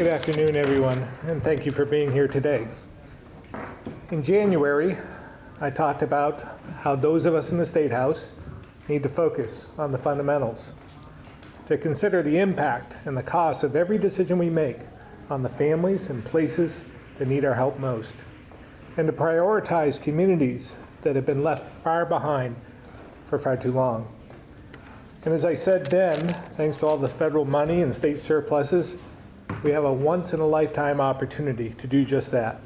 Good afternoon, everyone, and thank you for being here today. In January, I talked about how those of us in the State House need to focus on the fundamentals, to consider the impact and the cost of every decision we make on the families and places that need our help most, and to prioritize communities that have been left far behind for far too long. And as I said then, thanks to all the federal money and state surpluses, we have a once-in-a-lifetime opportunity to do just that,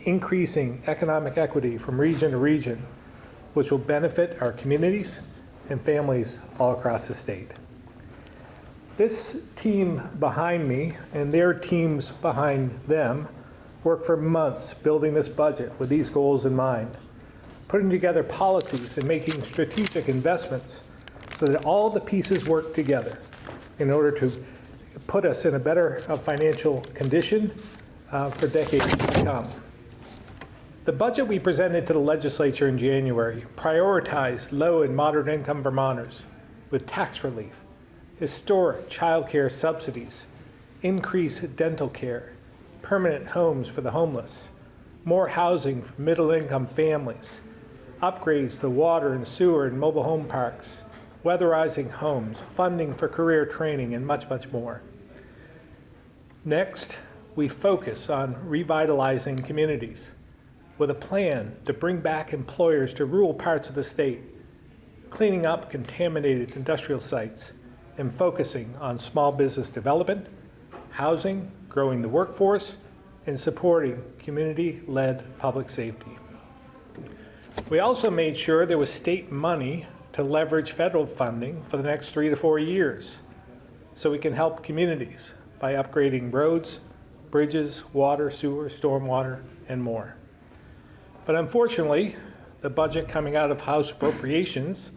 increasing economic equity from region to region, which will benefit our communities and families all across the state. This team behind me and their teams behind them worked for months building this budget with these goals in mind, putting together policies and making strategic investments so that all the pieces work together in order to put us in a better uh, financial condition uh, for decades to come. The budget we presented to the legislature in January prioritized low and moderate income Vermonters with tax relief, historic child care subsidies, increased dental care, permanent homes for the homeless, more housing for middle income families, upgrades to water and sewer and mobile home parks, weatherizing homes, funding for career training, and much, much more. Next, we focus on revitalizing communities with a plan to bring back employers to rural parts of the state, cleaning up contaminated industrial sites, and focusing on small business development, housing, growing the workforce, and supporting community-led public safety. We also made sure there was state money to leverage federal funding for the next three to four years so we can help communities by upgrading roads, bridges, water, sewer, stormwater, and more. But unfortunately, the budget coming out of House appropriations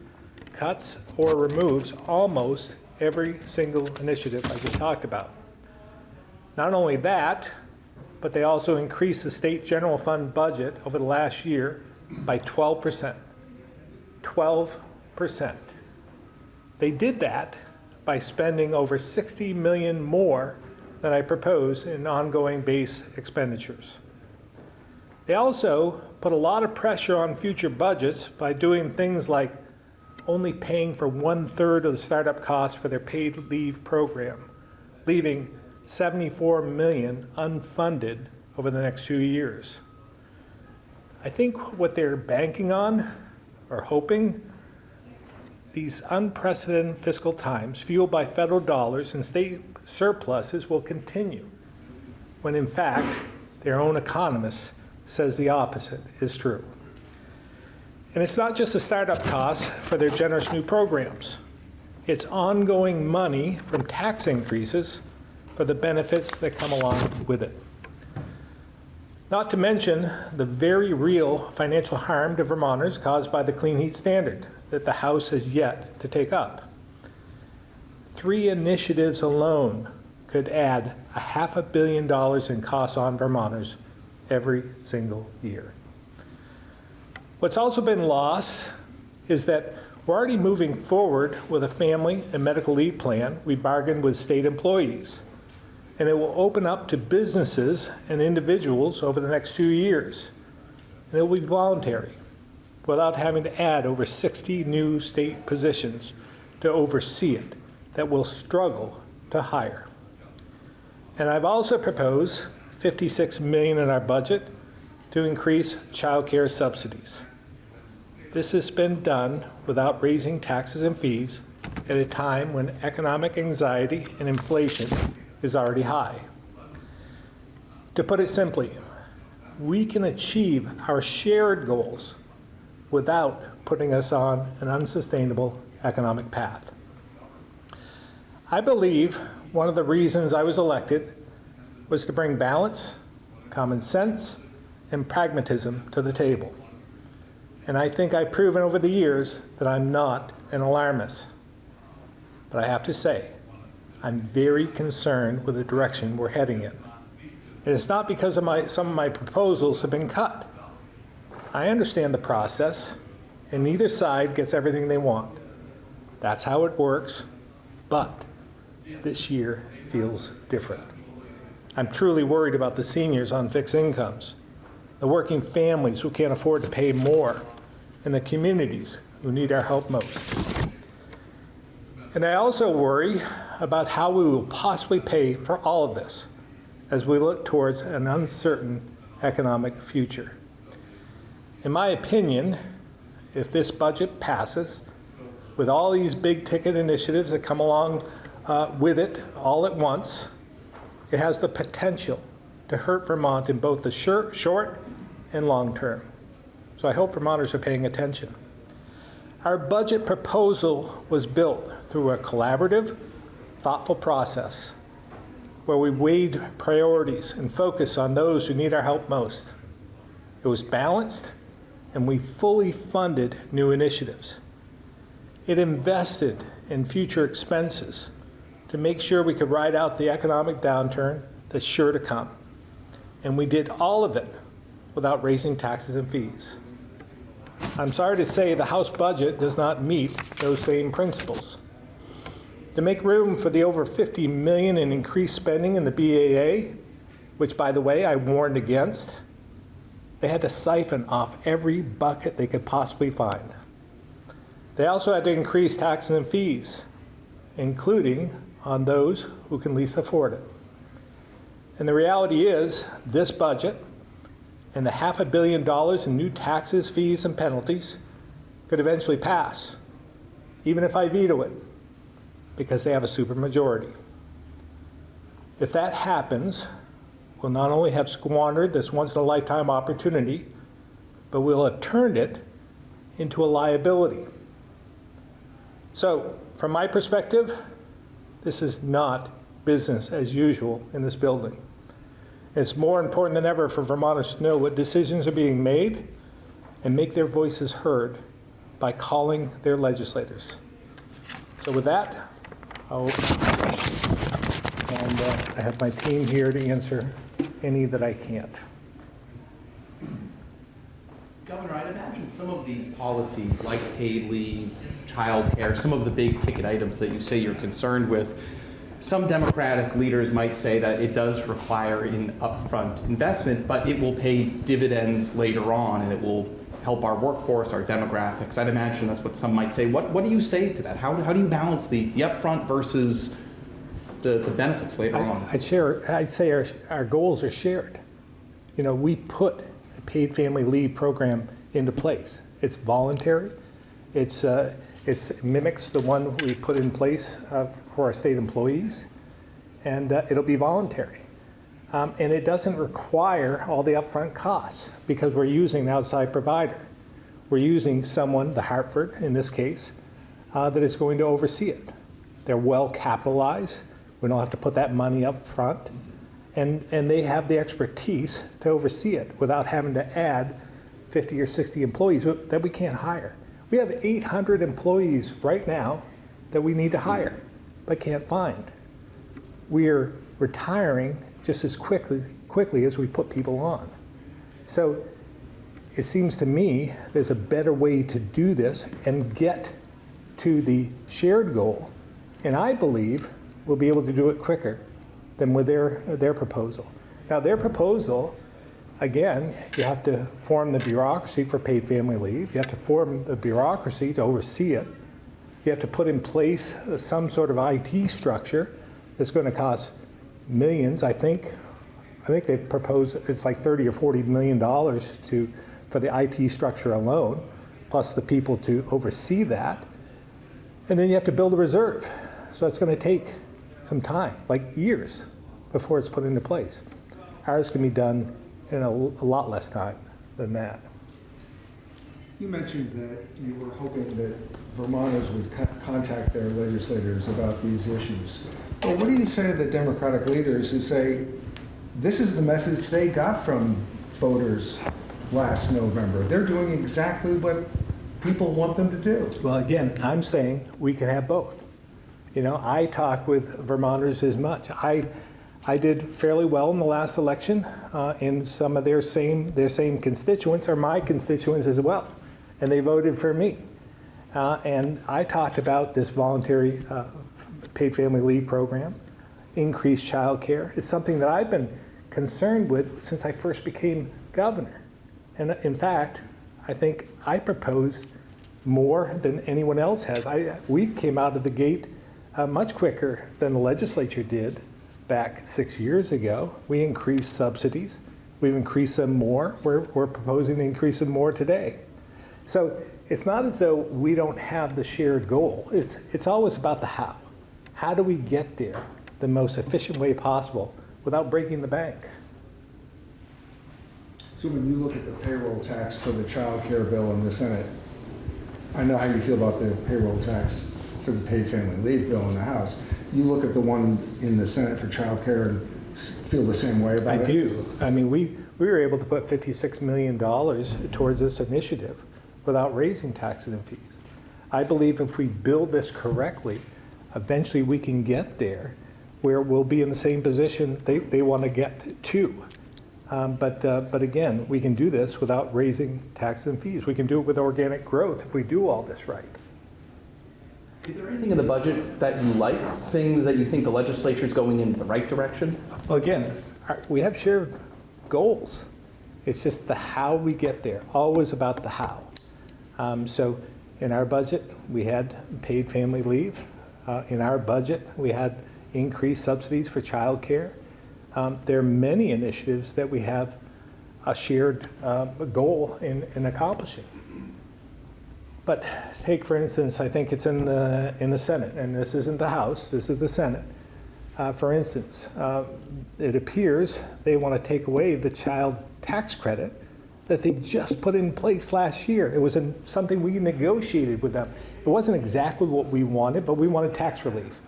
cuts or removes almost every single initiative I just talked about. Not only that, but they also increased the state general fund budget over the last year by 12%. 12%. They did that by spending over 60 million more than I propose in ongoing base expenditures. They also put a lot of pressure on future budgets by doing things like only paying for one third of the startup costs for their paid leave program, leaving 74 million unfunded over the next two years. I think what they're banking on or hoping these unprecedented fiscal times, fueled by federal dollars and state surpluses, will continue, when in fact, their own economist says the opposite is true. And it's not just the startup costs for their generous new programs. It's ongoing money from tax increases for the benefits that come along with it. Not to mention the very real financial harm to Vermonters caused by the clean heat standard that the House has yet to take up. Three initiatives alone could add a half a billion dollars in costs on Vermonters every single year. What's also been lost is that we're already moving forward with a family and medical leave plan we bargained with state employees. And it will open up to businesses and individuals over the next few years. And it will be voluntary without having to add over 60 new state positions to oversee it that will struggle to hire. And I've also proposed 56 million in our budget to increase child care subsidies. This has been done without raising taxes and fees at a time when economic anxiety and inflation is already high. To put it simply, we can achieve our shared goals without putting us on an unsustainable economic path. I believe one of the reasons I was elected was to bring balance, common sense, and pragmatism to the table. And I think I've proven over the years that I'm not an alarmist. But I have to say, I'm very concerned with the direction we're heading in. And it's not because of my, some of my proposals have been cut. I understand the process, and neither side gets everything they want. That's how it works, but this year feels different. I'm truly worried about the seniors on fixed incomes, the working families who can't afford to pay more, and the communities who need our help most. And I also worry about how we will possibly pay for all of this as we look towards an uncertain economic future. In my opinion, if this budget passes, with all these big ticket initiatives that come along uh, with it all at once, it has the potential to hurt Vermont in both the short, short and long term. So I hope Vermonters are paying attention. Our budget proposal was built through a collaborative, thoughtful process where we weighed priorities and focused on those who need our help most. It was balanced, and we fully funded new initiatives. It invested in future expenses to make sure we could ride out the economic downturn that's sure to come. And we did all of it without raising taxes and fees. I'm sorry to say the House budget does not meet those same principles. To make room for the over 50 million in increased spending in the BAA, which by the way I warned against, they had to siphon off every bucket they could possibly find. They also had to increase taxes and fees, including on those who can least afford it. And the reality is, this budget and the half a billion dollars in new taxes, fees, and penalties could eventually pass, even if I veto it, because they have a supermajority. If that happens, we'll not only have squandered this once-in-a-lifetime opportunity, but we'll have turned it into a liability. So, from my perspective, this is not business as usual in this building. It's more important than ever for Vermonters to know what decisions are being made and make their voices heard by calling their legislators. So with that, I'll, and uh, I have my team here to answer any that I can't. Governor, I'd imagine some of these policies, like paid leave, childcare, some of the big ticket items that you say you're concerned with, some Democratic leaders might say that it does require an upfront investment, but it will pay dividends later on and it will help our workforce, our demographics. I'd imagine that's what some might say. What, what do you say to that? How, how do you balance the, the upfront versus the, the benefits later on? I'd share, I'd say our, our goals are shared. You know, we put a paid family leave program into place. It's voluntary. It's, uh, it mimics the one we put in place uh, for our state employees, and uh, it'll be voluntary. Um, and it doesn't require all the upfront costs because we're using an outside provider. We're using someone, the Hartford in this case, uh, that is going to oversee it. They're well capitalized. We don't have to put that money up front. And, and they have the expertise to oversee it without having to add 50 or 60 employees that we can't hire. We have 800 employees right now that we need to hire, but can't find. We are retiring just as quickly, quickly as we put people on. So it seems to me there's a better way to do this and get to the shared goal. And I believe we'll be able to do it quicker than with their, their proposal. Now, their proposal again, you have to form the bureaucracy for paid family leave. You have to form the bureaucracy to oversee it. You have to put in place some sort of IT structure that's going to cost millions. I think, I think they propose it's like 30 or 40 million dollars to for the IT structure alone, plus the people to oversee that. And then you have to build a reserve. So it's going to take some time, like years, before it's put into place. Ours can be done in a, a lot less time than that. You mentioned that you were hoping that Vermonters would co- contact their legislators about these issues. Well, what do you say to the Democratic leaders who say, this is the message they got from voters last November? They're doing exactly what people want them to do. Well, again, I'm saying we can have both. You know, I talk with Vermonters as much. I, I did fairly well in the last election, uh, and some of their same their same constituents are my constituents as well, and they voted for me. Uh, and I talked about this voluntary uh, paid family leave program. increased child care. It's something that I've been concerned with since I first became governor. And in fact, I think I proposed more than anyone else has. I, we came out of the gate uh, much quicker than the legislature did back six years ago. We increased subsidies. We've increased them more. We're, we're proposing to increase them more today. So it's not as though we don't have the shared goal. It's, it's always about the how. How do we get there the most efficient way possible without breaking the bank? So when you look at the payroll tax for the child care bill in the Senate, I know how you feel about the payroll tax for the paid family leave bill in the House. You look at the one in the Senate for child care and feel the same way I about it? do. I mean, we, we were able to put $56 million towards this initiative without raising taxes and fees. I believe if we build this correctly, eventually we can get there where we'll be in the same position they, they want to get to. Um, But, uh, but again, we can do this without raising taxes and fees. We can do it with organic growth if we do all this right. Is there anything in the budget that you like? Things that you think the legislature is going in the right direction? Well, again, our- we have shared goals. It's just the how we get there, always about the how. Um, So in our budget, we had paid family leave. Uh, In our budget, we had increased subsidies for childcare. Um, There are many initiatives that we have a shared uh, goal in in accomplishing. But take, for instance, I think it's in the, in the Senate, and this isn't the House, this is the Senate. Uh, For instance, uh, it appears they want to take away the child tax credit that they just put in place last year. It was in- something we negotiated with them. It wasn't exactly what we wanted, but we wanted tax relief.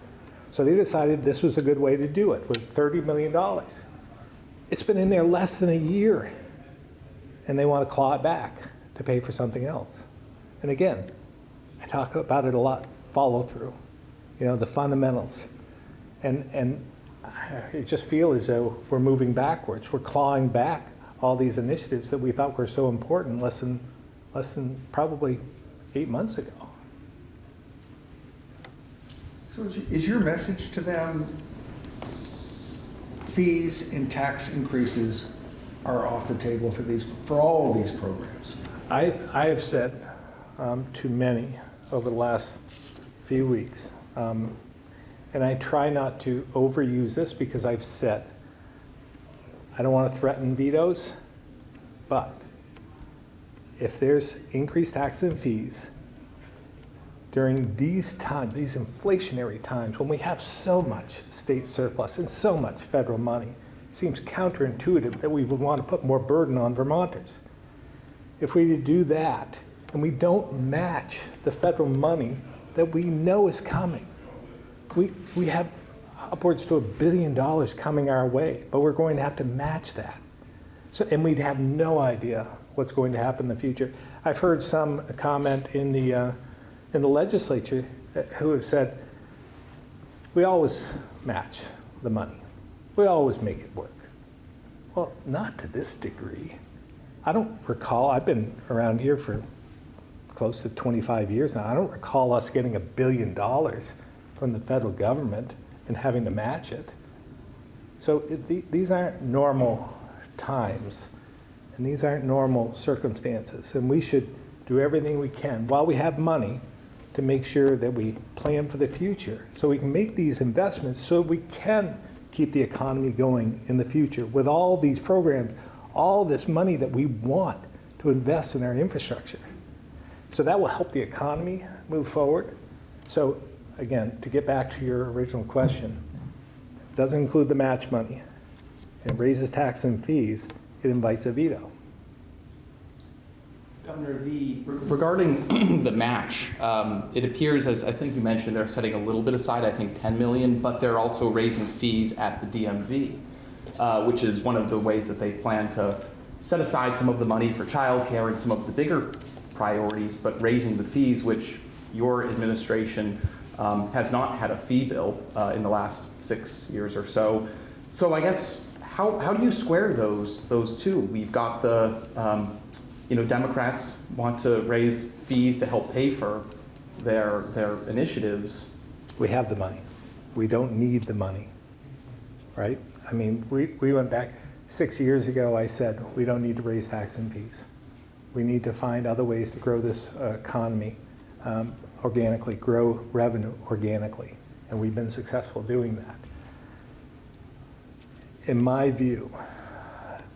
So they decided this was a good way to do it, with $30 million. It's been in there less than a year, and they want to claw it back to pay for something else. And again, I talk about it a lot, follow through, you know, the fundamentals. And, and I just feel as though we're moving backwards. We're clawing back all these initiatives that we thought were so important less than, less than probably eight months ago. So is- your message to them, fees and tax increases are off the table for these, for all of these programs? I, I have said um, to many over the last few weeks, um, and I try not to overuse this because I've said, I don't want to threaten vetoes, but if there's increased taxes and fees during these times, these inflationary times, when we have so much state surplus and so much federal money, it seems counterintuitive that we would want to put more burden on Vermonters. If we do that and we don't match the federal money that we know is coming, we, we have upwards to a billion dollars coming our way, but we're going to have to match that. So, and we'd have no idea what's going to happen in the future. I've heard some comment in the, uh, in the legislature uh, who have said, we always match the money. We always make it work. Well, not to this degree. I don't recall, I've been around here for close to 25 years now. I don't recall us getting a billion dollars from the federal government and having to match it. So it, the, these aren't normal times, and these aren't normal circumstances. And we should do everything we can while we have money to make sure that we plan for the future so we can make these investments so we can keep the economy going in the future with all these programs, all this money that we want to invest in our infrastructure. So that will help the economy move forward. So again, to get back to your original question, it doesn't include the match money. It raises tax and fees. It invites a veto. Governor, the, regarding the match, um, it appears, as I think you mentioned, they're setting a little bit aside, I think 10 million, but they're also raising fees at the DMV, uh, which is one of the ways that they plan to set aside some of the money for childcare and some of the bigger priorities, but raising the fees, which your administration um, has not had a fee bill uh, in the last six years or so. So I guess, how, how do you square those, those two? We've got the, um, you know, Democrats want to raise fees to help pay for their, their initiatives. We have the money. We don't need the money. right? I mean, we, we went back, six years ago, I said, we don't need to raise tax and fees. We need to find other ways to grow this uh, economy um, organically, grow revenue organically, and we've been successful doing that. In my view,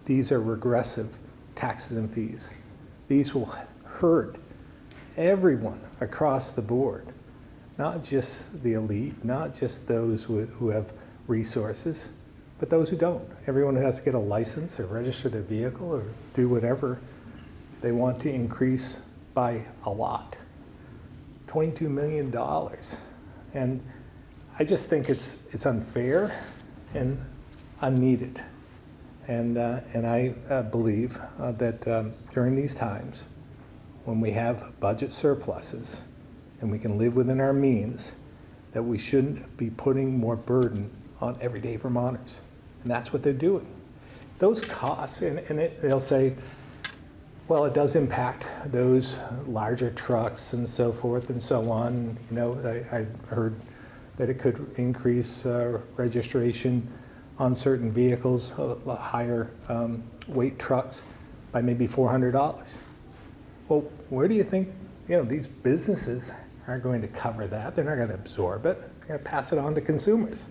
these are regressive taxes and fees. These will hurt everyone across the board, not just the elite, not just those who who have resources, but those who don't. Everyone who has to get a license or register their vehicle or do whatever they want to increase by a lot. $22 million. And I just think it's, it's unfair and unneeded. And, uh, and I uh, believe uh, that um, during these times, when we have budget surpluses and we can live within our means, that we shouldn't be putting more burden on everyday Vermonters. And that's what they're doing. Those costs, and, and it, they'll say, well, it does impact those larger trucks and so forth and so on. You know, I, I heard that it could increase uh, registration on certain vehicles, uh, higher um, weight trucks, by maybe $400. Well, where do you think, you know, these businesses are going to cover that? They're not going to absorb it. They're going to pass it on to consumers.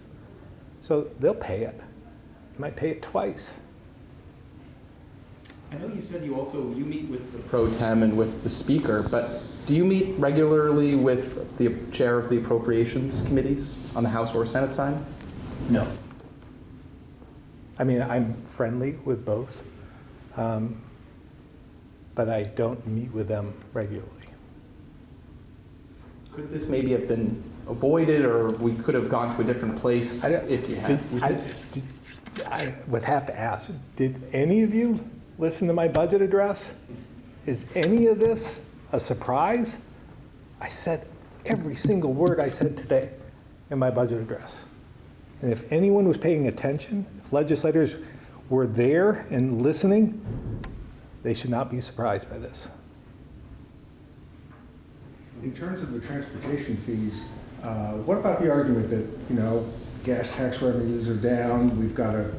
So they'll pay it. They might pay it twice. I know you said you also, you meet with the pro tem and with the speaker, but do you meet regularly with the chair of the appropriations committees on the House or Senate side? No. I mean, I'm friendly with both, um, but I don't meet with them regularly. Could this maybe have been avoided, or we could have gone to a different place I if you had? Did- I, did- I would have to ask, did any of you listen to my budget address? Is any of this a surprise? I said every single word I said today in my budget address. And if anyone was paying attention, if legislators were there and listening, they should not be surprised by this. In terms of the transportation fees, uh, what about the argument that, you know, gas tax revenues are down, we've got a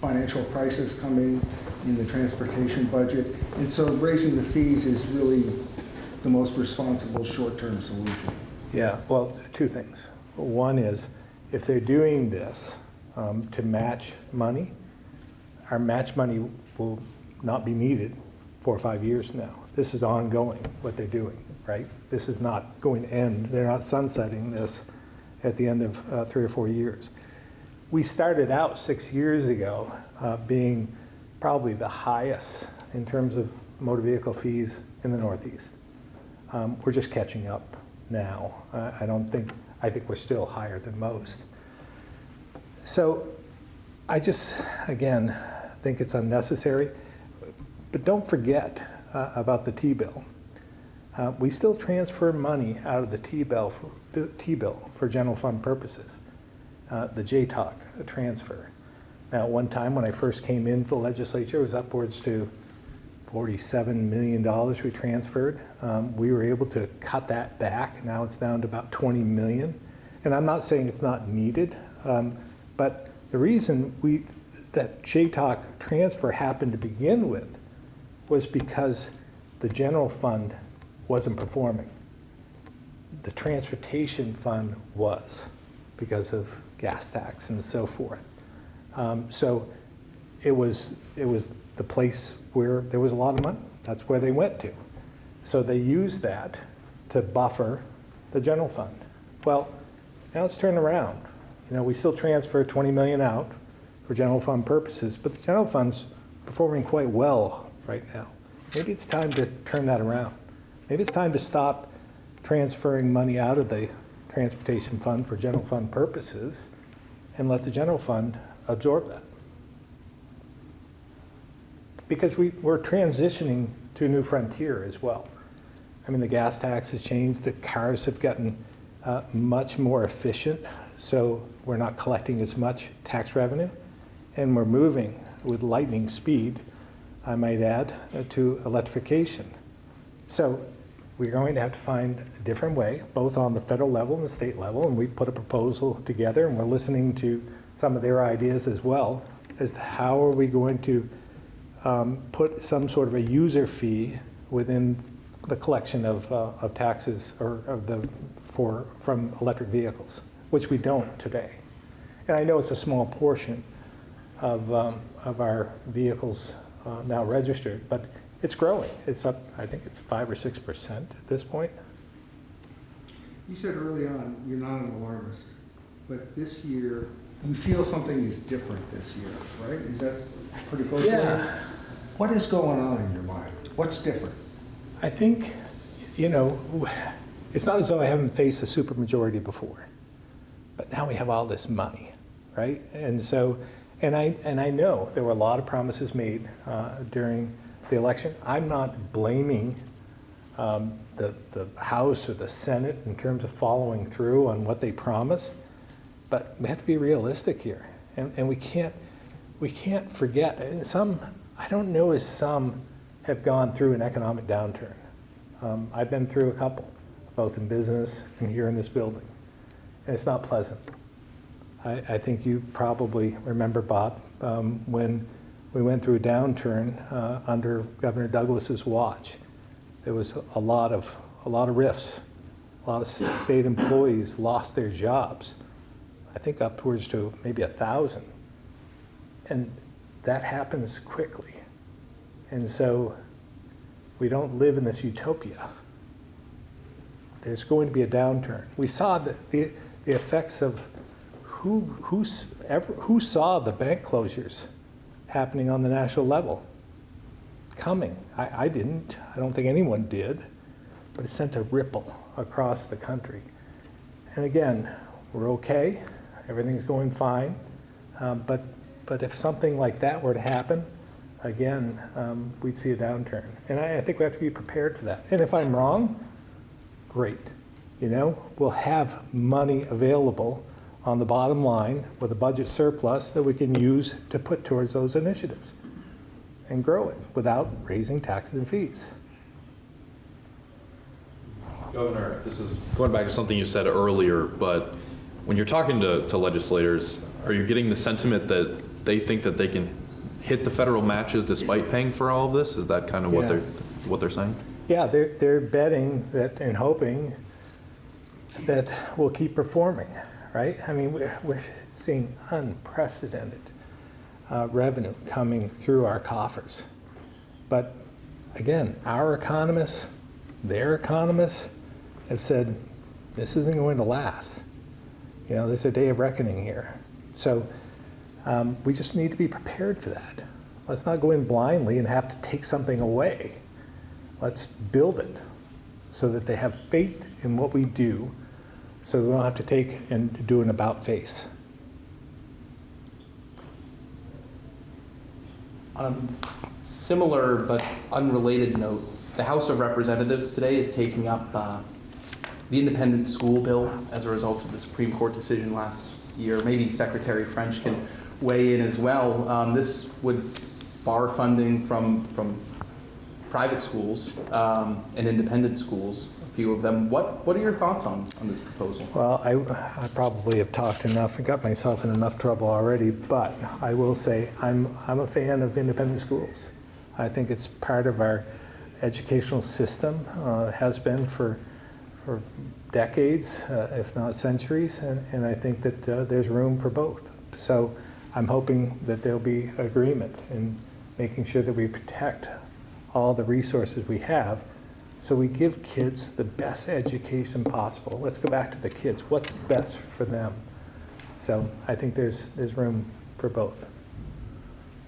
financial crisis coming in the transportation budget, and so raising the fees is really the most responsible short-term solution? Yeah, well, two things. One is, if they're doing this um, to match money, our match money will not be needed four or five years now. This is ongoing, what they're doing, right? This is not going to end. They're not sunsetting this at the end of uh, three or four years. We started out six years ago uh, being probably the highest in terms of motor vehicle fees in the Northeast. Um, We're just catching up now. I I don't think, I think we're still higher than most. So I just, again, think it's unnecessary. But don't forget uh, about the T-bill. Uh, We still transfer money out of the T-bill, for- T-bill for general fund purposes, uh, the JTOC transfer. Now, at one time, when I first came into the legislature, it was upwards to $47 million we transferred. Um, We were able to cut that back. Now it's down to about 20 million. And I'm not saying it's not needed, um, but the reason we, that JTOC transfer happened to begin with was because the general fund wasn't performing. The transportation fund was because of gas tax and so forth. Um, So it was, it was the place where there was a lot of money. That's where they went to. So they used that to buffer the general fund. Well, now it's turned around. You know, we still transfer 20 million out for general fund purposes, but the general fund's performing quite well right now. Maybe it's time to turn that around. Maybe it's time to stop transferring money out of the transportation fund for general fund purposes and let the general fund absorb that. Because we, we're transitioning to a new frontier as well. I mean, the gas tax has changed, the cars have gotten uh, much more efficient, so we're not collecting as much tax revenue, and we're moving with lightning speed, I might add, uh, to electrification. So we're going to have to find a different way, both on the federal level and the state level, and we put a proposal together, and we're listening to some of their ideas as well as to how are we going to um, put some sort of a user fee within the collection of, uh, of taxes or of the, for, from electric vehicles, which we don't today. And I know it's a small portion of, um, of our vehicles uh, now registered, but it's growing. It's up, I think it's five or six percent at this point. You said early on, you're not an alarmist, but this year, you feel something is different this year, right? Is that pretty close? to? Yeah. What is going on in your mind? What's different? I think, you know, it's not as though I haven't faced a supermajority before, but now we have all this money, right? And so, and I, and I know there were a lot of promises made uh, during the election. I'm not blaming um, the, the House or the Senate in terms of following through on what they promised, but we have to be realistic here. And, and we can't, we can't forget, and some, I don't know as some have gone through an economic downturn. Um, I've been through a couple, both in business and here in this building, and it's not pleasant. I, I think you probably remember, Bob, um, when we went through a downturn uh, under Governor Douglas's watch. There was a lot of, a lot of rifts. A lot of state employees lost their jobs. I think upwards to maybe a thousand. And that happens quickly. And so we don't live in this utopia. There's going to be a downturn. We saw the, the, the effects of who, who's, ever, who saw the bank closures happening on the national level coming. I, I didn't. I don't think anyone did. But it sent a ripple across the country. And again, we're okay. Everything's going fine. Um, but, but if something like that were to happen, again, um, we'd see a downturn. And I, I think we have to be prepared for that. And if I'm wrong, great. You know, we'll have money available on the bottom line with a budget surplus that we can use to put towards those initiatives and grow it without raising taxes and fees. Governor, this is going back to something you said earlier, but when you're talking to, to legislators, are you getting the sentiment that they think that they can hit the federal matches despite paying for all of this? Is that kind of what Yeah. they're, what they're saying? Yeah, they're, they're betting that and hoping that we'll keep performing, right? I mean, we're, we're seeing unprecedented uh, revenue coming through our coffers. But again, our economists, their economists have said this isn't going to last. You know, there's a day of reckoning here. So um, we just need to be prepared for that. Let's not go in blindly and have to take something away. Let's build it so that they have faith in what we do so we don't have to take and do an about face. On a similar but unrelated note, the House of Representatives today is taking up uh, the independent school bill as a result of the Supreme Court decision last year. Maybe Secretary French can weigh in as well. Um, This would bar funding from, from private schools um, and independent schools, a few of them. What, what are your thoughts on, on this proposal? Well, I, I probably have talked enough and got myself in enough trouble already, but I will say I'm, I'm a fan of independent schools. I think it's part of our educational system, uh, has been for, for decades, uh, if not centuries, and, and I think that uh, there's room for both. So I'm hoping that there'll be agreement in making sure that we protect all the resources we have so we give kids the best education possible. Let's go back to the kids. What's best for them? So I think there's, there's room for both.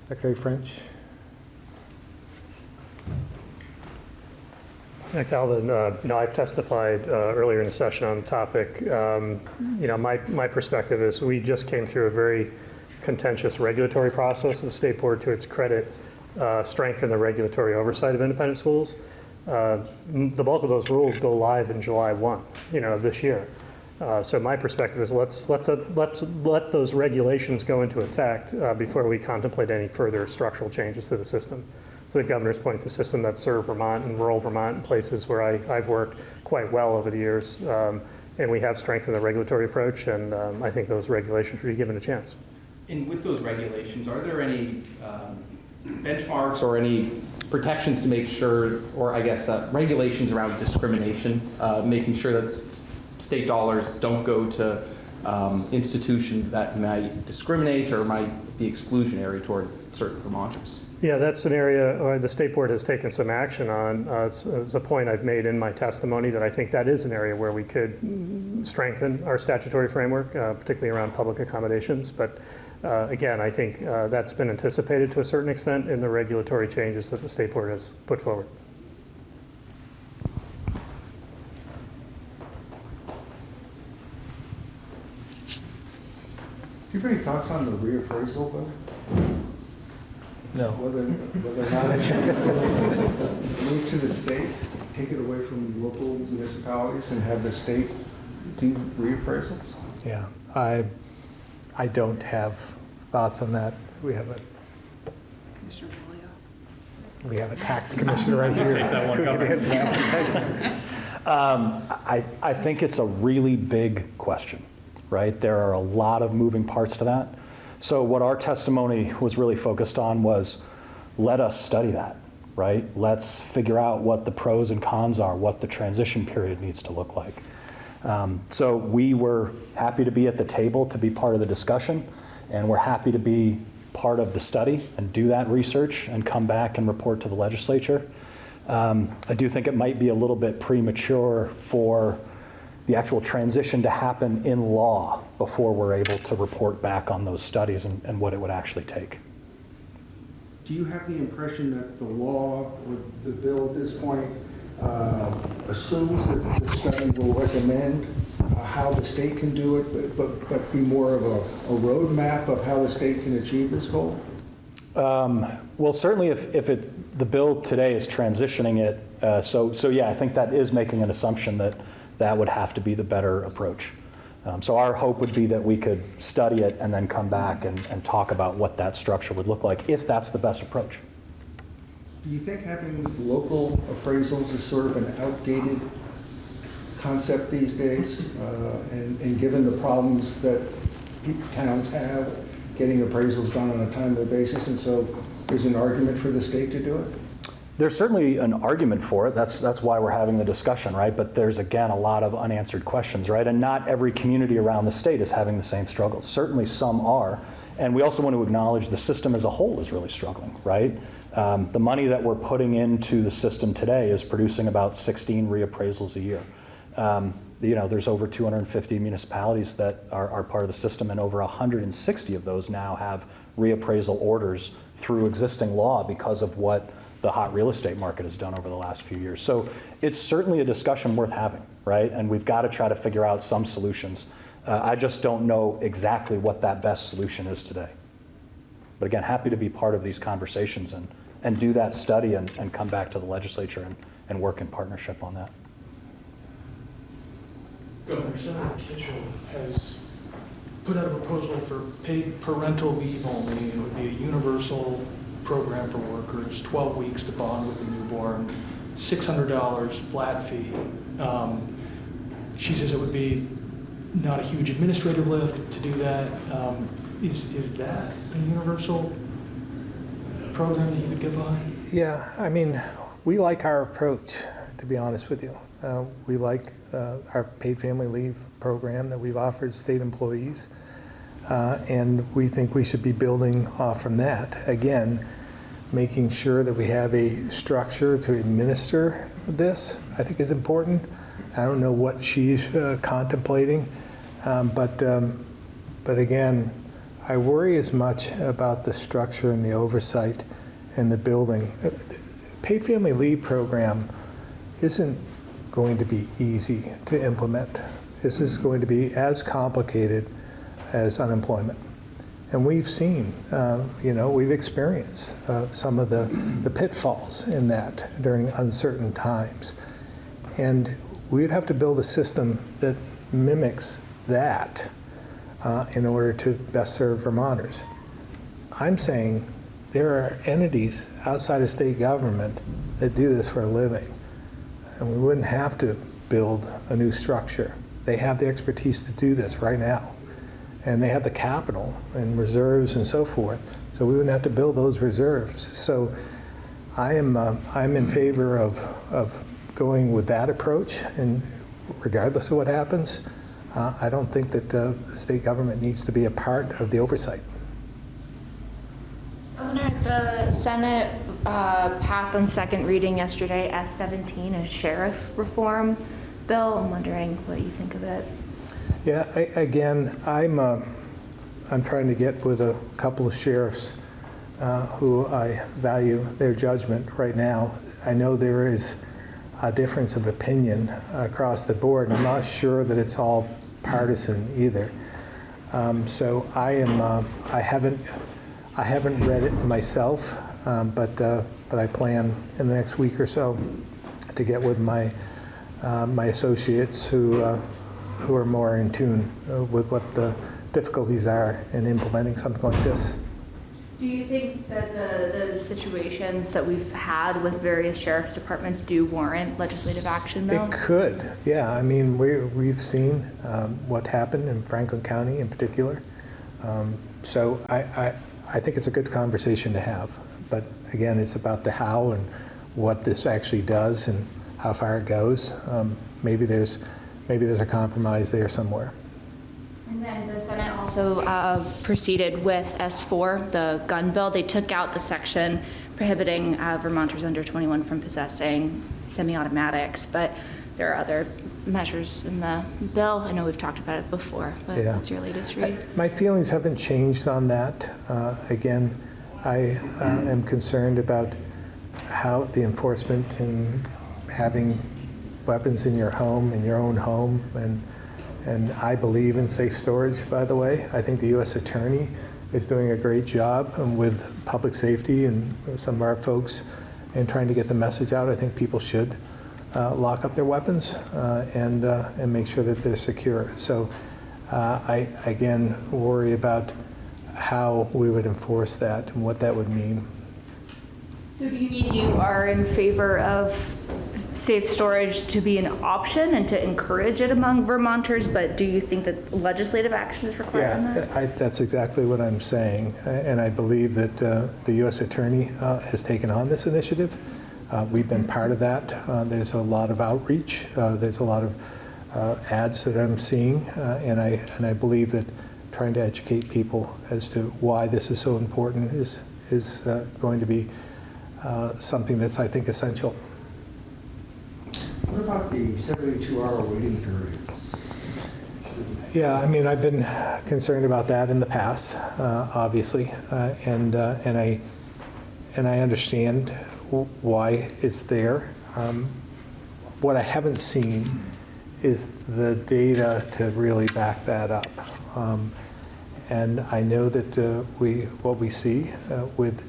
Secretary French? Yeah, Calvin, uh, you know, I've testified uh, earlier in the session on the topic. Um, You know, my, my perspective is we just came through a very contentious regulatory process. The state board, to its credit, uh, strengthened the regulatory oversight of independent schools. Uh, The bulk of those rules go live in July 1, you know, this year. Uh, So my perspective is let's, let's, uh, let's let those regulations go into effect before we contemplate any further structural changes to the system. The governor's point, it's a system that served Vermont and rural Vermont and places where I, I've worked quite well over the years. Um, And we have strengthened the regulatory approach, and um, I think those regulations should be given a chance. And with those regulations, are there any um, benchmarks or any protections to make sure, or I guess uh, regulations around discrimination, uh, making sure that state dollars don't go to um, institutions that might discriminate or might be exclusionary toward certain Vermonters? Yeah, that's an area where the state board has taken some action on. Uh, It's it's a point I've made in my testimony that I think that is an area where we could strengthen our statutory framework, uh, particularly around public accommodations. But uh, again, I think uh, that's been anticipated to a certain extent in the regulatory changes that the state board has put forward. Do you have any thoughts on the reappraisal, Bill? No. Whether, whether or not it move to the state, take it away from local municipalities and have the state do reappraisals? Yeah, I, I don't have thoughts on that. We have a, we have a tax commissioner right here. who can answer that one. Um, I, I think it's a really big question, right? There are a lot of moving parts to that. So what our testimony was really focused on was, let us study that, right? Let's figure out what the pros and cons are, what the transition period needs to look like. Um, So we were happy to be at the table to be part of the discussion, and we're happy to be part of the study and do that research and come back and report to the legislature. Um, I do think it might be a little bit premature for the actual transition to happen in law before we're able to report back on those studies and, and what it would actually take. Do you have the impression that the law, or the bill at this point, uh, assumes that the study will recommend uh, how the state can do it, but- but, but be more of a, a roadmap of how the state can achieve this goal? Um, Well, certainly if, if it, the bill today is transitioning it, uh, so, so yeah, I think that is making an assumption that that would have to be the better approach. Um, So our hope would be that we could study it and then come back and, and talk about what that structure would look like, if that's the best approach. Do you think having local appraisals is sort of an outdated concept these days? Uh, And, and given the problems that towns have getting appraisals done on a timely basis, and so there's an argument for the state to do it? There's certainly an argument for it. That's, that's why we're having the discussion, right? But there's, again, a lot of unanswered questions, right? And not every community around the state is having the same struggles. Certainly some are. And we also want to acknowledge the system as a whole is really struggling, right? Um, the money that we're putting into the system today is producing about 16 reappraisals a year. Um, you know, there's over 250 municipalities that are, are part of the system, and over 160 of those now have reappraisal orders through existing law because of what the hot real estate market has done over the last few years. So it's certainly a discussion worth having, right? And we've got to try to figure out some solutions. Uh, I just don't know exactly what that best solution is today. But again, happy to be part of these conversations and, and do that study and, and come back to the legislature and, and work in partnership on that. Governor Senator Kitchel has put out a proposal for paid parental leave only. It would be a universal program for workers, 12 weeks to bond with a newborn, $600 flat fee. Um, She says it would be not a huge administrative lift to do that. Um, Is, is that a universal program that you would get behind? Yeah, I mean, we like our approach, to be honest with you. Uh, We like uh, our paid family leave program that we've offered state employees, uh, and we think we should be building off from that. Again, making sure that we have a structure to administer this, I think is important. I don't know what she's uh, contemplating, um, but, um, but again, I worry as much about the structure and the oversight and the building. Paid family leave program isn't going to be easy to implement. This is going to be as complicated as unemployment. And we've seen, uh, you know, we've experienced uh, some of the, the pitfalls in that during uncertain times. And we'd have to build a system that mimics that uh, in order to best serve Vermonters. I'm saying there are entities outside of state government that do this for a living. And we wouldn't have to build a new structure. They have the expertise to do this right now. And they have the capital and reserves and so forth, so we wouldn't have to build those reserves. So I am, uh, I'm in favor of, of going with that approach, and regardless of what happens, uh, I don't think that uh, the state government needs to be a part of the oversight. Governor, the Senate uh, passed on second reading yesterday S-17, a sheriff reform bill. I'm wondering what you think of it. Yeah, I, again, I'm, uh, I'm trying to get with a couple of sheriffs uh, who I value their judgment right now. I know there is a difference of opinion across the board. I'm not sure that it's all partisan either. Um, so I am, uh, I haven't, I haven't read it myself, um, but, uh, but I plan in the next week or so to get with my, uh, my associates who, uh, who are more in tune uh, with what the difficulties are in implementing something like this. Do you think that the, the situations that we've had with various sheriff's departments do warrant legislative action, though? It could, yeah. I mean, we, we've seen um, what happened in Franklin County in particular. Um, So I, I, I think it's a good conversation to have. But again, it's about the how and what this actually does and how far it goes. Um, Maybe there's, maybe there's a compromise there somewhere. And then the Senate also uh, proceeded with S4, the gun bill. They took out the section prohibiting uh, Vermonters under 21 from possessing semi-automatics, but there are other measures in the bill. I know we've talked about it before, but Yeah. what's your latest read? My feelings haven't changed on that. Uh, Again, I uh, am concerned about how the enforcement and having weapons in your home, in your own home, and, and I believe in safe storage, by the way. I think the U.S. Attorney is doing a great job um, with public safety and some of our folks in trying to get the message out. I think people should uh, lock up their weapons uh, and, uh, and make sure that they're secure. So uh, I, again, worry about how we would enforce that and what that would mean. So do you mean you are in favor of safe storage to be an option and to encourage it among Vermonters, but do you think that legislative action is required on that? Yeah, I, that's exactly what I'm saying. And I believe that uh, the U.S. Attorney uh, has taken on this initiative. Uh, We've been part of that. Uh, There's a lot of outreach. Uh, There's a lot of uh, ads that I'm seeing. And I, and I believe that trying to educate people as to why this is so important is, is going to be something that's, I think, essential. What about the 72-hour waiting period? Yeah, I mean, I've been concerned about that in the past, uh, obviously, uh, and, uh, and I, and I understand why it's there. Um, What I haven't seen is the data to really back that up. Um, And I know that uh, we, what we see uh, with,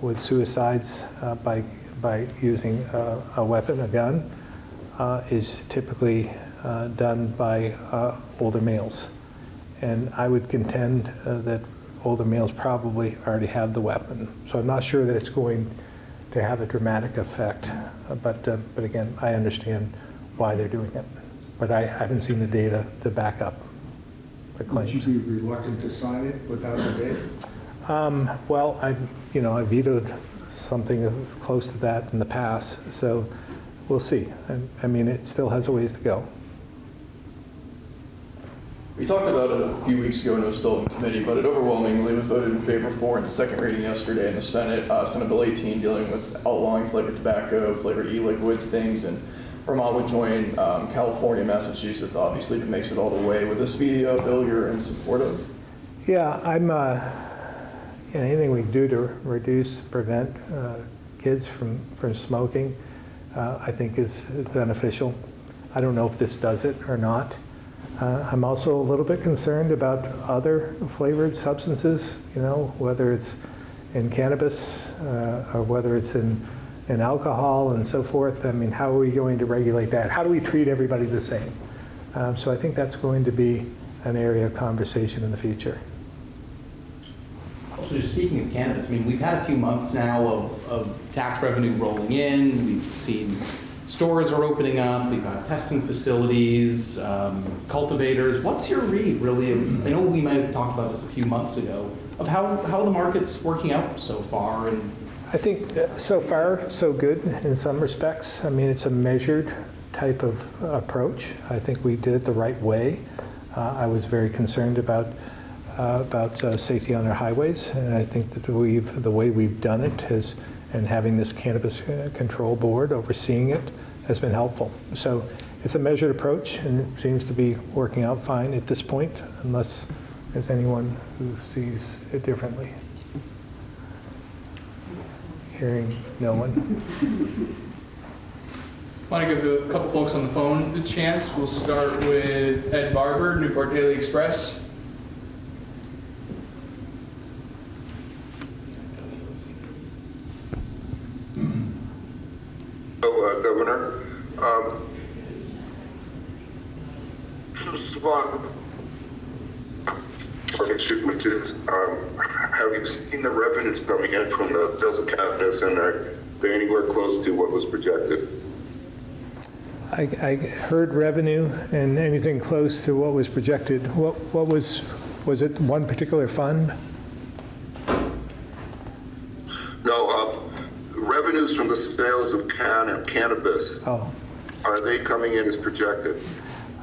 with suicides uh, by, by using uh, a weapon, a gun, uh, is typically uh, done by uh, older males. And I would contend uh, that older males probably already have the weapon. So I'm not sure that it's going to have a dramatic effect. Uh, But, uh, but again, I understand why they're doing it. But I haven't seen the data to back up the Would you be reluctant to sign it without the data? Um, Well, I, you know, I vetoed something of- close to that in the past, so we'll see. I- I mean, it still has a ways to go. We talked about it a few weeks ago and it was still in committee, but it overwhelmingly was voted in favor for in the second reading yesterday in the Senate. Uh, Senate Bill 18 dealing with outlawing flavored tobacco, flavored e-liquids, things, and Vermont would join um, California, Massachusetts, obviously, if it makes it all the way. With this speedy uh, bill you're in support of? Yeah, I'm, uh, you know, anything we can do to reduce, prevent uh, kids from, from smoking, uh, I think is beneficial. I don't know if this does it or not. Uh, I'm also a little bit concerned about other flavored substances, you know, whether it's in cannabis uh, or whether it's in, in alcohol and so forth. I mean, how are we going to regulate that? How do we treat everybody the same? Um, So I think that's going to be an area of conversation in the future. Also, just speaking of cannabis, I mean, we've had a few months now of, of tax revenue rolling in. We've seen stores are opening up, we've got testing facilities, um, cultivators. What's your read, really? of- I know we might have talked about this a few months ago, of how, how the market's working out so far and I think uh, so far, so good in some respects. I mean, it's a measured type of approach. I think we did it the right way. Uh, I was very concerned about, uh, about uh, safety on our highways, and I think that we've, the way we've done it has, and having this Cannabis uh, Control Board overseeing it has been helpful. So it's a measured approach and seems to be working out fine at this point, unless there's anyone who sees it differently. Hearing no one. Want to give a couple folks on the phone the chance. We'll start with Ed Barber, Newport Daily Express. Hello, uh, Governor. Um, All, which is, um, have you seen the revenues coming in from the sales of cannabis and are they anywhere close to what was projected? I, I heard revenue and anything close to what was projected. What, what was, was it one particular fund? No, uh, revenues from the sales of can and cannabis, Oh, are they coming in as projected?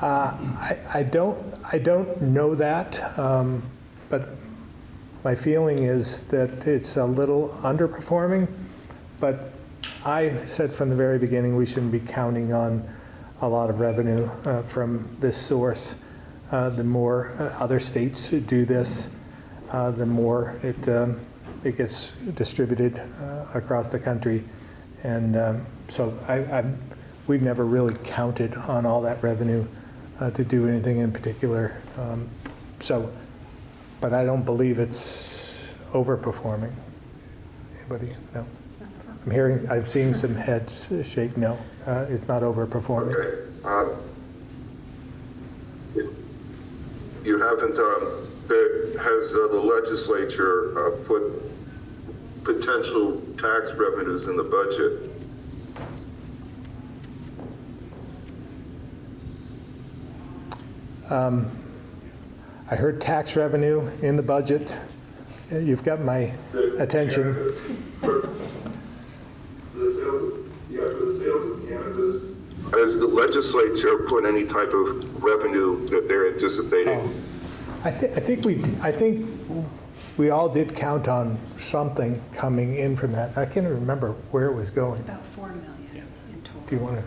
Uh, I, I don't, I don't know that, um, but my feeling is that it's a little underperforming. But I said from the very beginning, we shouldn't be counting on a lot of revenue uh, from this source. Uh, The more uh, other states do this, uh, the more it, um, it gets distributed uh, across the country. And um, so I, I'm, we've never really counted on all that revenue uh, to do anything in particular. Um, So, but I don't believe it's overperforming. Anybody? No? I'm hearing, I'm seeing some heads shake, no. Uh, It's not overperforming. Okay. uh, You haven't, um, the- has uh, the legislature uh, put potential tax revenues in the budget? Um, I heard tax revenue in the budget. You've got my attention. The sales, of- yeah, the sales of cannabis. Has the legislature put any type of revenue that they're Oh, anticipating? I thi, I think we, I think we all did count on something coming in from that. I can't remember where it was going. About 4 million in total. Do you want to,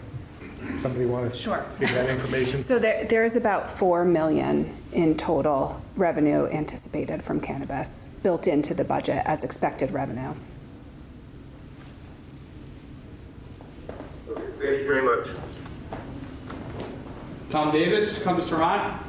somebody want to? Sure. Give that information? So there, there's about 4 million in total revenue anticipated from cannabis, built into the budget as expected revenue. Okay, Thank you very much. Tom Davis, Compass Vermont.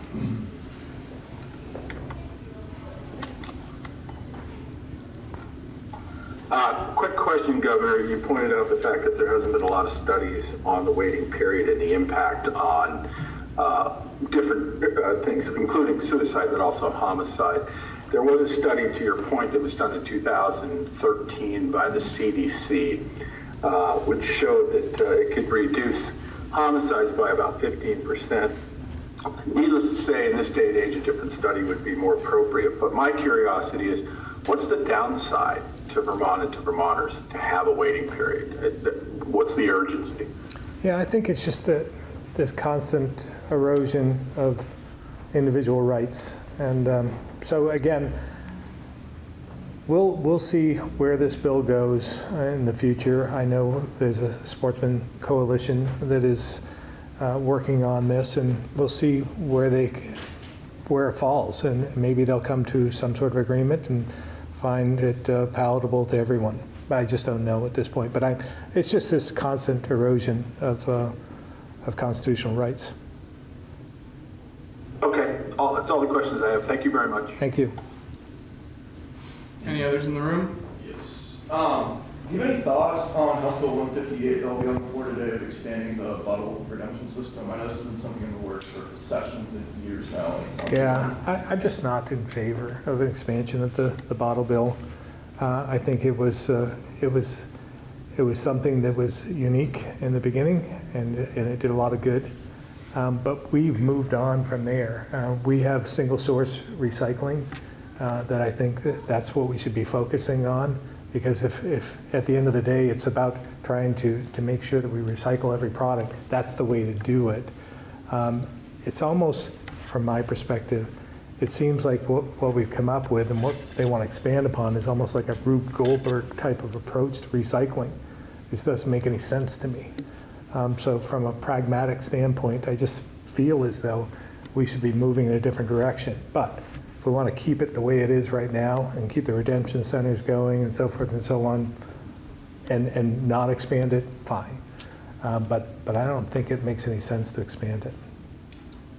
Uh, Quick question, Governor. You pointed out the fact that there hasn't been a lot of studies on the waiting period and the impact on uh, different uh, things, including suicide, but also homicide. There was a study, to your point, that was done in 2013 by the CDC, uh, which showed that uh, it could reduce homicides by about 15%. Needless to say, in this day and age, a different study would be more appropriate. But my curiosity is, what's the downside to Vermont and to Vermonters to have a waiting period? Uh, What's the urgency? Yeah, I think it's just the, this constant erosion of individual rights. And um, so again, we'll, we'll see where this bill goes in the future. I know there's a sportsman coalition that is uh, working on this, and we'll see where they, where it falls. And maybe they'll come to some sort of agreement and find it uh, palatable to everyone. I just don't know at this point. But I, it's just this constant erosion of, uh, of constitutional rights. Okay, all, that's all the questions I have. Thank you very much. Thank you. Any others in the room? Yes. Um, do you have any thoughts on House Bill 158 that'll be on the floor today of expanding the bottle redemption system? I know this has been something in the works for sessions and years now. Yeah, I, I'm just not in favor of an expansion of the, the bottle bill. Uh, I think it was, uh, it was, it was something that was unique in the beginning, and, and it did a lot of good. Um, But we've moved on from there. Uh, We have single-source recycling uh, that I think that that's what we should be focusing on, because if, if, at the end of the day, it's about trying to, to make sure that we recycle every product, that's the way to do it. Um, It's almost, from my perspective, it seems like what, what we've come up with and what they want to expand upon is almost like a Rube Goldberg type of approach to recycling. This doesn't make any sense to me. Um, So from a pragmatic standpoint, I just feel as though we should be moving in a different direction. But if we want to keep it the way it is right now and keep the redemption centers going and so forth and so on, and, and not expand it, fine. Um, But, but I don't think it makes any sense to expand it.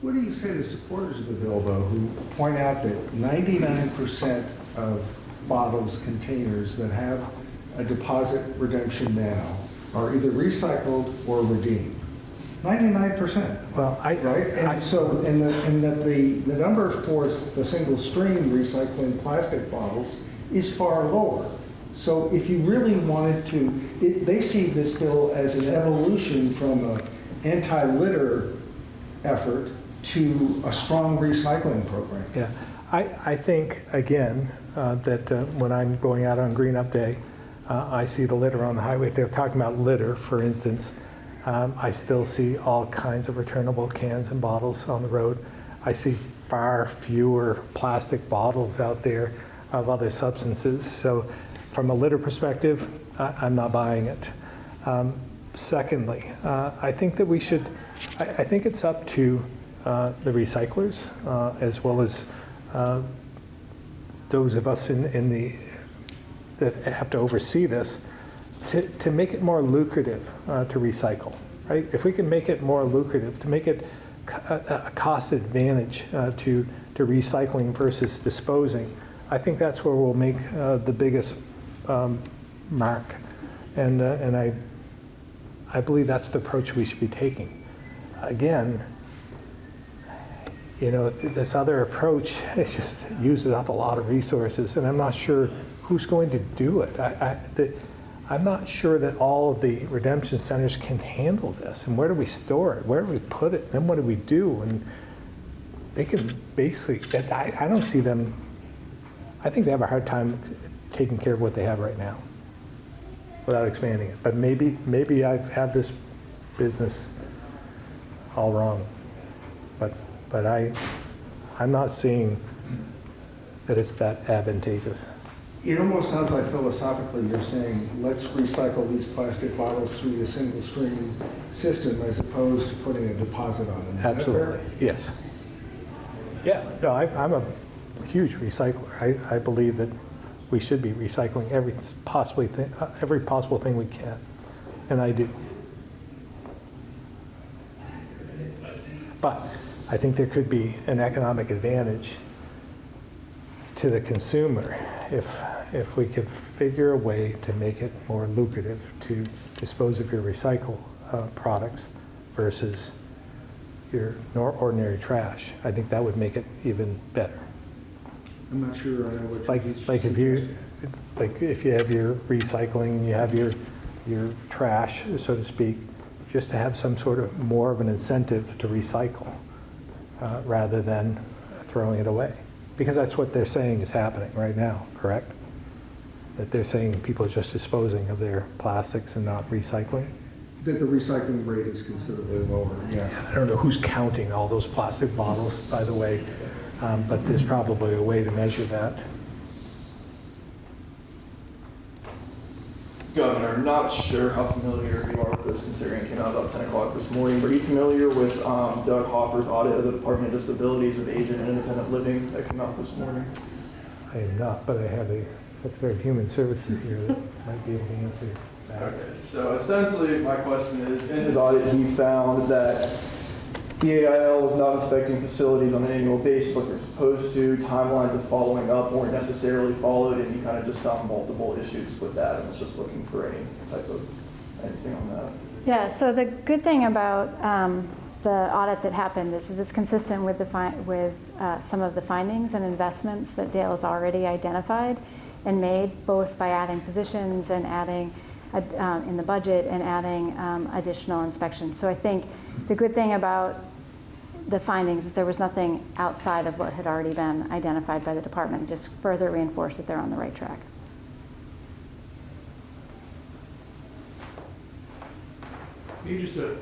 What do you say to supporters of the bill, though, who point out that 99% of bottles, containers that have a deposit redemption now are either recycled or redeemed? 99%. Well, I, Right, and so, and the, and that the, the number for the single stream recycling plastic bottles is far lower. So if you really wanted to, it, they see this bill as an evolution from a anti-litter effort to a strong recycling program. Yeah, I, I think, again, uh, that uh, when I'm going out on Green Up Day, uh, I see the litter on the highway. If they're talking about litter, for instance, um, I still see all kinds of returnable cans and bottles on the road. I see far fewer plastic bottles out there of other substances. So from a litter perspective, I, I'm not buying it. Um, secondly, uh, I think that we should, I, I think it's up to uh, the recyclers uh, as well as uh, those of us in, in the, that have to oversee this, to, to make it more lucrative uh, to recycle, right? If we can make it more lucrative, to make it a, a cost advantage uh, to, to recycling versus disposing, I think that's where we'll make uh, the biggest um, mark. And, uh, and I, I believe that's the approach we should be taking. Again, you know, this other approach, it just uses up a lot of resources, and I'm not sure who's going to do it. I, I, the, I'm not sure that all of the redemption centers can handle this, and where do we store it? Where do we put it? Then what do we do? And they can basically, I, I don't see them, I think they have a hard time taking care of what they have right now without expanding it. But maybe, maybe I've had this business all wrong. But, but I, I'm not seeing that it's that advantageous. It almost sounds like philosophically you're saying, let's recycle these plastic bottles through the single stream system as opposed to putting a deposit on them. Is? Absolutely, yes. Yeah, no, I, I'm a huge recycler. I, I believe that we should be recycling every possibly thing, uh, every possible thing we can, and I do. But I think there could be an economic advantage to the consumer if, if we could figure a way to make it more lucrative to dispose of your recycle uh, products versus your nor- ordinary trash. I think that would make it even better. I'm not sure I know what. Like, like if you, like if you have your recycling, you have your, your trash, so to speak, just to have some sort of more of an incentive to recycle uh, rather than throwing it away. Because that's what they're saying is happening right now, correct? That they're saying people are just disposing of their plastics and not recycling? That the recycling rate is considerably lower, yeah. I don't know who's counting all those plastic bottles, by the way, um, but there's probably a way to measure that. Governor, not sure how familiar you are with this, considering it came out about 10 o'clock this morning. But are you familiar with um, Doug Hoffer's audit of the Department of Disabilities of Aging and Independent Living that came out this morning? I am not, but I have a Secretary of Human Services here that might be able to answer that. Okay, so essentially, my question is, in his audit, he found that DAIL was not inspecting facilities on an annual basis like they're supposed to. Timelines of following up weren't necessarily followed, and he kind of just found multiple issues with that and was just looking for any type of, anything on that. Yeah, so the good thing about um, the audit that happened is, is it's consistent with the with uh, some of the findings and investments that DAIL has already identified and made, both by adding positions and adding uh, in the budget and adding um, additional inspections. So I think the good thing about the findings is there was nothing outside of what had already been identified by the department, It just further reinforced that they're on the right track. Maybe just a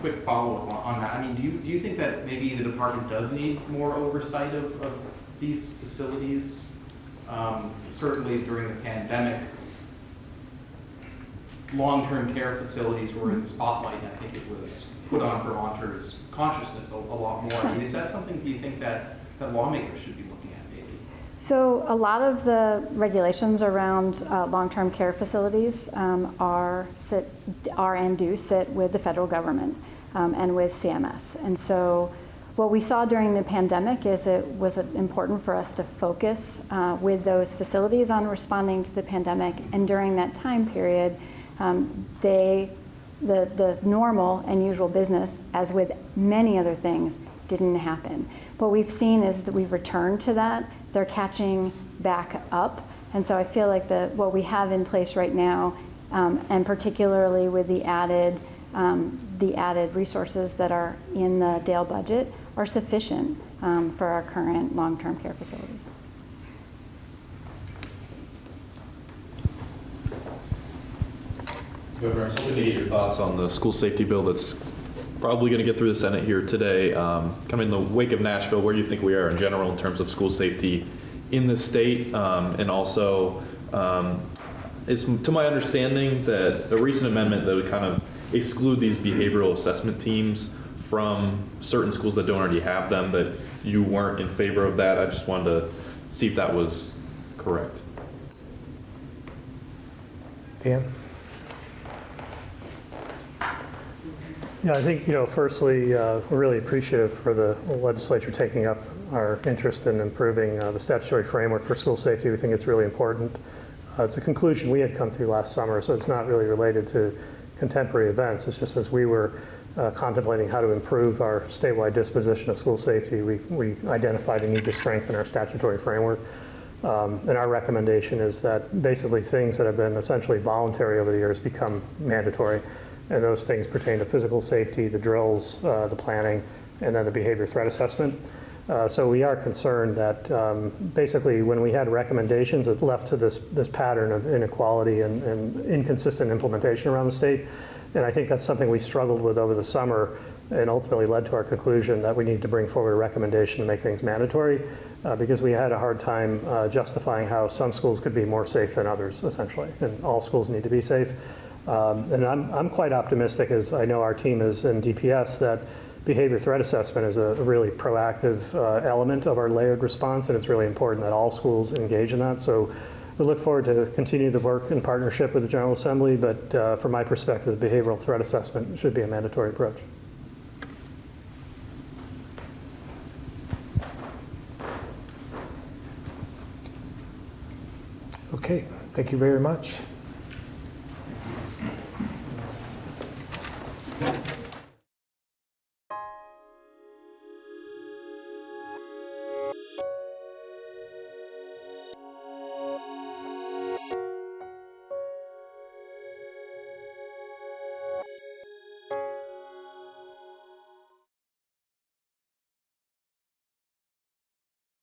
quick follow-up on that. I mean, do you, do you think that maybe the department does need more oversight of, of these facilities? Um, Certainly during the pandemic, long-term care facilities were in the spotlight, I think it was put on Vermonters' consciousness a, a lot more. I mean, is that something, do you think that, that lawmakers should be looking at maybe? So a lot of the regulations around uh, long-term care facilities um, are sit are and do sit with the federal government um, and with CMS. And so what we saw during the pandemic is it was important for us to focus uh, with those facilities on responding to the pandemic. And during that time period, um, they the, the normal and usual business, as with many other things, didn't happen. What we've seen is that we've returned to that. They're catching back up. And so I feel like the, what we have in place right now, um, and particularly with the added, um, the added resources that are in the DAIL budget, are sufficient um, for our current long-term care facilities. Governor, I was hoping to get your thoughts on the school safety bill that's probably going to get through the Senate here today. Um, in the wake of Nashville, where do you think we are in general in terms of school safety in the state? Um, And also, um, it's to my understanding that a recent amendment that would kind of exclude these behavioral assessment teams from certain schools that don't already have them, that you weren't in favor of that. I just wanted to see if that was correct. Dan? Yeah, I think, you know, firstly, uh, we're really appreciative for the legislature taking up our interest in improving uh, the statutory framework for school safety. We think it's really important. Uh, It's a conclusion we had come through last summer, so it's not really related to contemporary events. It's just as we were uh, contemplating how to improve our statewide disposition of school safety, we we identified a need to strengthen our statutory framework. Um, And our recommendation is that basically things that have been essentially voluntary over the years become mandatory. And those things pertain to physical safety, the drills, uh, the planning, and then the behavior threat assessment. Uh, So we are concerned that um, basically when we had recommendations, it left to this, this pattern of inequality and, and inconsistent implementation around the state. And I think that's something we struggled with over the summer and ultimately led to our conclusion that we need to bring forward a recommendation to make things mandatory uh, because we had a hard time uh, justifying how some schools could be more safe than others, essentially. And all schools need to be safe. Um, And I'm, I'm quite optimistic, as I know our team is in DPS, that behavior threat assessment is a really proactive uh, element of our layered response, and it's really important that all schools engage in that. So we look forward to continue the work in partnership with the General Assembly, but uh, from my perspective, behavioral threat assessment should be a mandatory approach. Okay, thank you very much.